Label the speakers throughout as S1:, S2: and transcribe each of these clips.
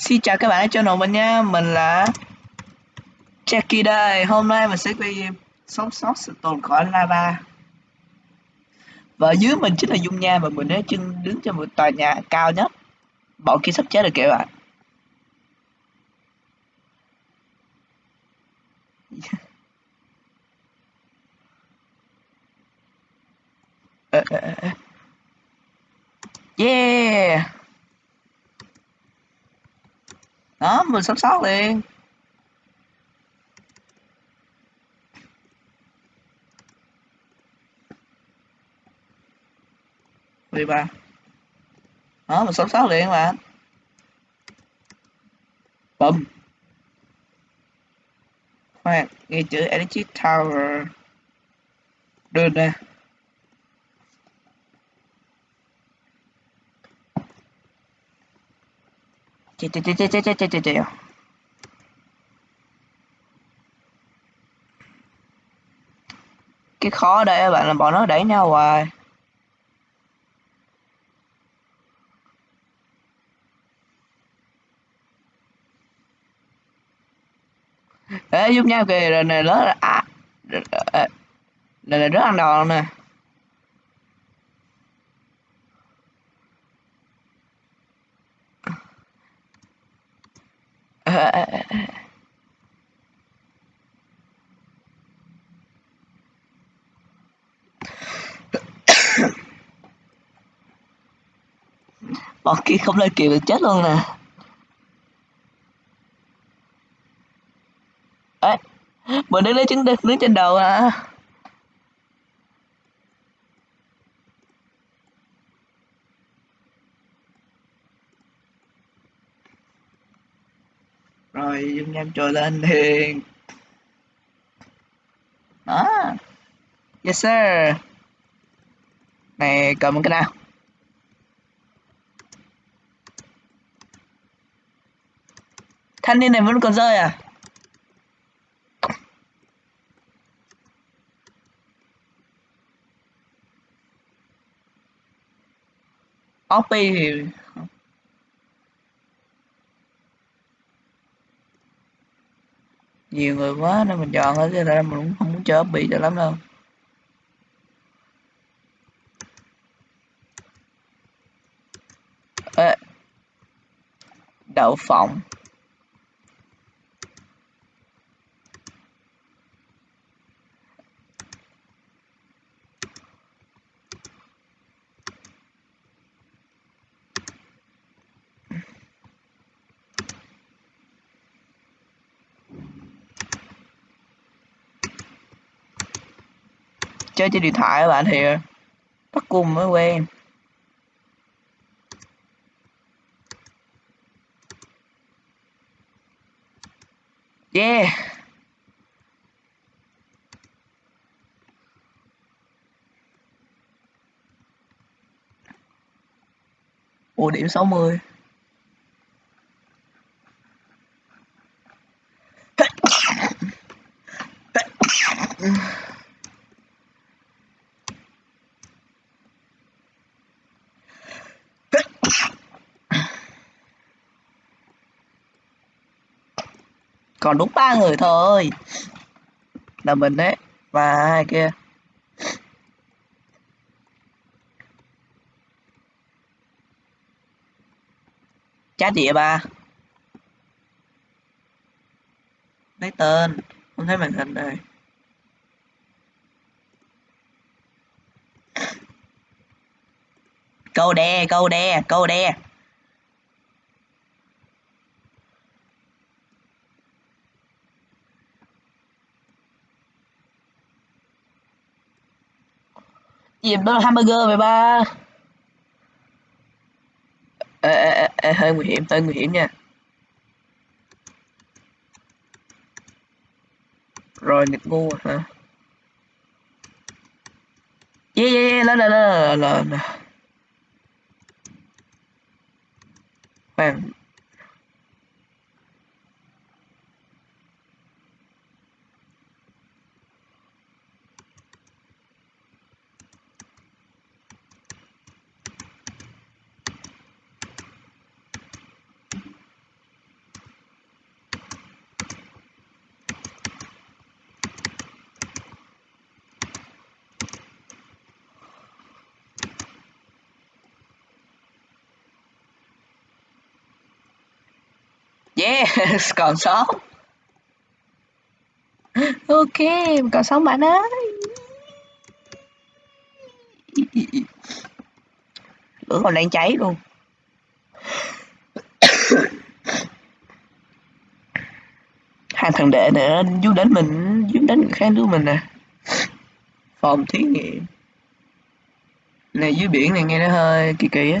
S1: Xin chào các bạn ở channel mình nha, mình là Jackie đây. Hôm nay mình sẽ quay game sống sót sự tồn khỏi lava. Và dưới mình chính là Dung Nha và mình đã chân đứng trên một tòa nhà cao nhất. Bọn kia sắp chết rồi kìa bạn. Yeah. Ờ, ờ, ờ, Đó, mình sống sót liền. đi ba đó mình sống sót liền mà bùm khoan nghe chữ energy tower. Đưa nè chết cái khó ở đây các bạn là bọn nó đẩy nhau hoài Ê, giúp nhau kìa, rồi này lớn à, này là rất ăn đòn nè. Bọn kia không lên kịp được chết luôn nè. Ê, mình đứng lấy trứng đứng trên đầu à. Rồi, dung nham trồi lên liền. Đó. Yes, sir. Này, cầm cái nào. Thanh niên này vẫn còn rơi à? Poppy thì nhiều người quá, nên mình chọn thôi chứ ra mình cũng không muốn chơi bị cho lắm đâu Ê. đậu phộng chơi trên điện thoại các bạn, thì bắt cùng mới quen. Yeah. Ủa, điểm 60 còn đúng ba người thôi. Là mình đấy, và hai kia. Chat địa ba? Lấy tên, không thấy màn hình này. Câu đe câu đe câu đe. Gì đó là hamburger mày ba? Ê, ê, ê, hơi nguy hiểm hơi nguy hiểm nha. Rồi nghịch ngu hả? Yeah yeah yeah lên lên lên lên khoan. Yes, còn sống ok còn sống bạn ơi lửa còn đang cháy luôn. Hai thằng đệ nữa dú đến mình dú đến người khác đứa mình nè. Phòng thí nghiệm. Này, dưới biển này nghe nó hơi kỳ kỳ á.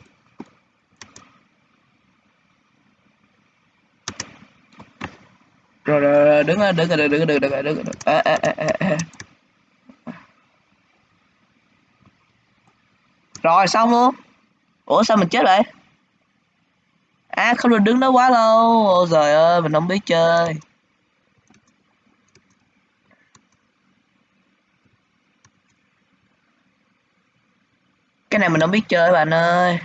S1: rồi rồi đứng đứng đứng đứng đứng đứng đứng à, à, à, à. rồi xong luôn. Ủa sao mình chết vậy? À không được đứng đó quá lâu. Ôi giời ơi mình không biết chơi. Cái này mình không biết chơi bạn ơi.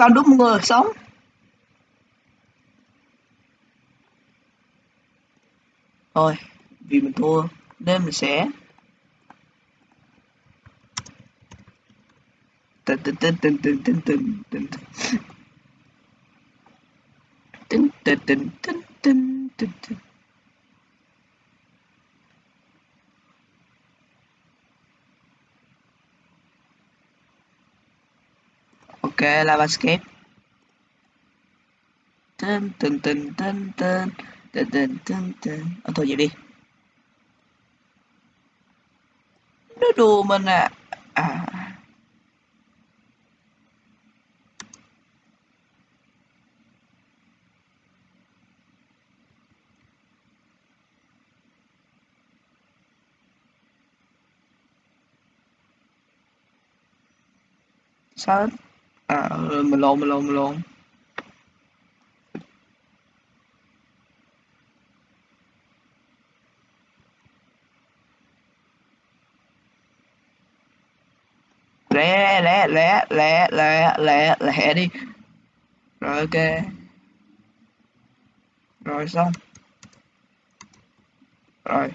S1: Con đúng người sống thôi vì mình thua nên mình sẽ tình tình tình tình tình tình tình tình tình tình tình tình tình tình tình ok lava escape tên tên tên tên tên tên tên tên tên ờ thôi vậy đi. Nó đùa mình à. À. Sao à ừ, mình lộn mình lộn mình lộn. Lẹ lẹ lẹ lẹ lẹ lẹ lẹ đi. Rồi, ok. Rồi, xong. Rồi.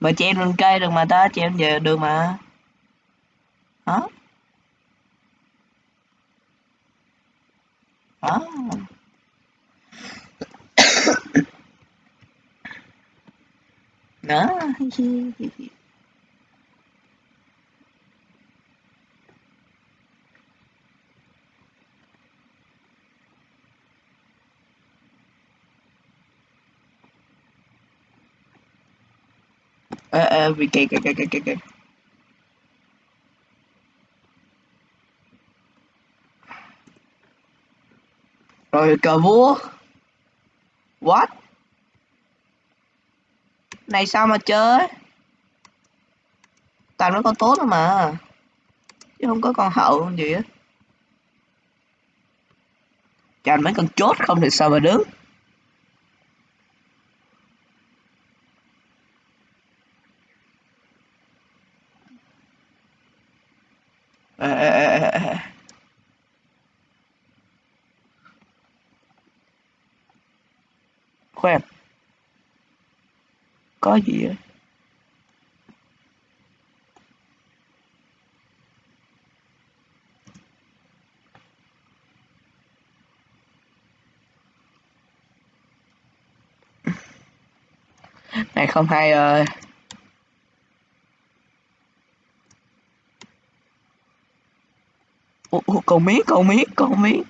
S1: Mà treo lên cây được mà ta treo về được mà hả? Hả? Đó uh uh vì kìa kìa kìa kìa kìa rồi cờ vua. What? Này sao mà chơi? Toàn nó con tốt mà. Chứ không có con hậu gì á. Chàng mấy con chốt không thì sao mà đứng. À, à, à, à. khoan có gì vậy này không hay ơi ủa, ủa, cầu miếng cầu miếng cầu miếng.